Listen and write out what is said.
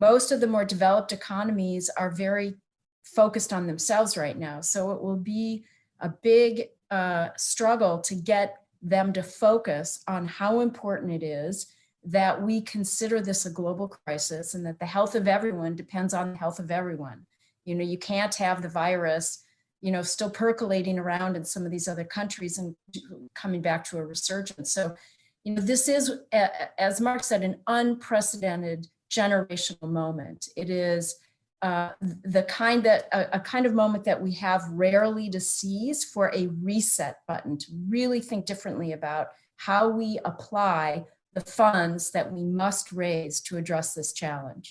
most of the more developed economies are very focused on themselves right now. So it will be a big uh, struggle to get them to focus on how important it is that we consider this a global crisis and that the health of everyone depends on the health of everyone. You know, you can't have the virus, you know, still percolating around in some of these other countries and coming back to a resurgence. So, you know, this is, as Mark said, an unprecedented generational moment. It is uh, the kind that a, a, kind of moment that we have rarely to seize for a reset button to really think differently about how we apply the funds that we must raise to address this challenge.